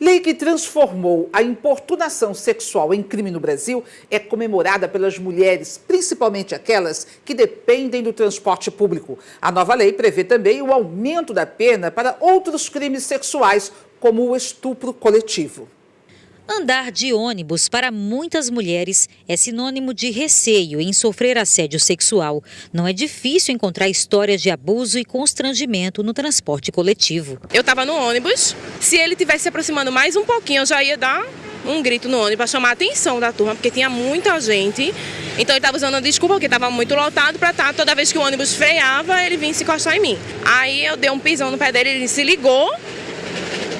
Lei que transformou a importunação sexual em crime no Brasil é comemorada pelas mulheres, principalmente aquelas que dependem do transporte público. A nova lei prevê também o aumento da pena para outros crimes sexuais, como o estupro coletivo. Andar de ônibus para muitas mulheres é sinônimo de receio em sofrer assédio sexual. Não é difícil encontrar histórias de abuso e constrangimento no transporte coletivo. Eu estava no ônibus, se ele tivesse se aproximando mais um pouquinho, eu já ia dar um grito no ônibus para chamar a atenção da turma, porque tinha muita gente. Então ele estava usando a desculpa, porque estava muito lotado, para estar tá, toda vez que o ônibus freava, ele vinha se encostar em mim. Aí eu dei um pisão no pé dele, ele se ligou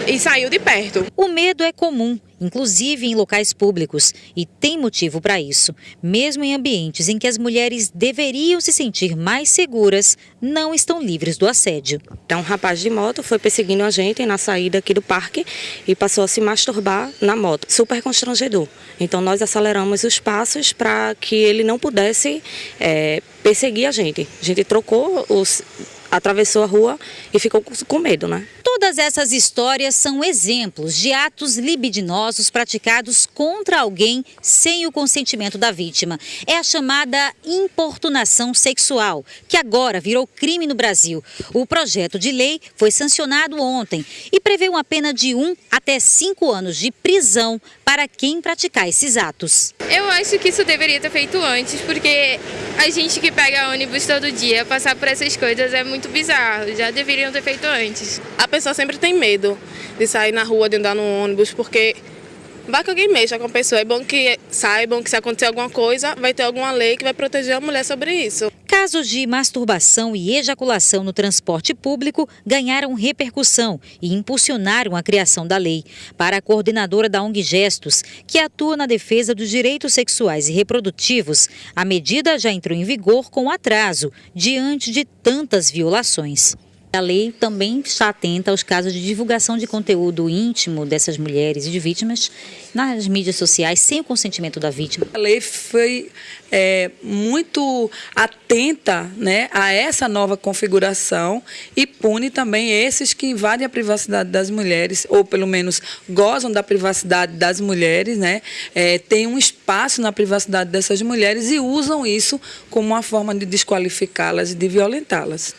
e saiu de perto. O medo é comum, inclusive em locais públicos, e tem motivo para isso. Mesmo em ambientes em que as mulheres deveriam se sentir mais seguras, não estão livres do assédio. Então, um rapaz de moto foi perseguindo a gente na saída aqui do parque e passou a se masturbar na moto. Super constrangedor. Então, nós aceleramos os passos para que ele não pudesse é, perseguir a gente. A gente trocou os atravessou a rua e ficou com medo, né? Todas essas histórias são exemplos de atos libidinosos praticados contra alguém sem o consentimento da vítima. É a chamada importunação sexual, que agora virou crime no Brasil. O projeto de lei foi sancionado ontem e prevê uma pena de um até cinco anos de prisão para quem praticar esses atos. Eu acho que isso deveria ter feito antes, porque a gente que pega ônibus todo dia, passar por essas coisas é muito bizarro. Já deveriam ter feito antes. A pessoa sempre tem medo de sair na rua, de andar no ônibus, porque vai que alguém mexa com a pessoa. É bom que saibam que se acontecer alguma coisa, vai ter alguma lei que vai proteger a mulher sobre isso. Casos de masturbação e ejaculação no transporte público ganharam repercussão e impulsionaram a criação da lei. Para a coordenadora da ONG Gestos, que atua na defesa dos direitos sexuais e reprodutivos, a medida já entrou em vigor com atraso, diante de tantas violações. A lei também está atenta aos casos de divulgação de conteúdo íntimo dessas mulheres e de vítimas nas mídias sociais sem o consentimento da vítima. A lei foi é, muito atenta né, a essa nova configuração e pune também esses que invadem a privacidade das mulheres, ou pelo menos gozam da privacidade das mulheres, né, é, têm um espaço na privacidade dessas mulheres e usam isso como uma forma de desqualificá-las e de violentá-las.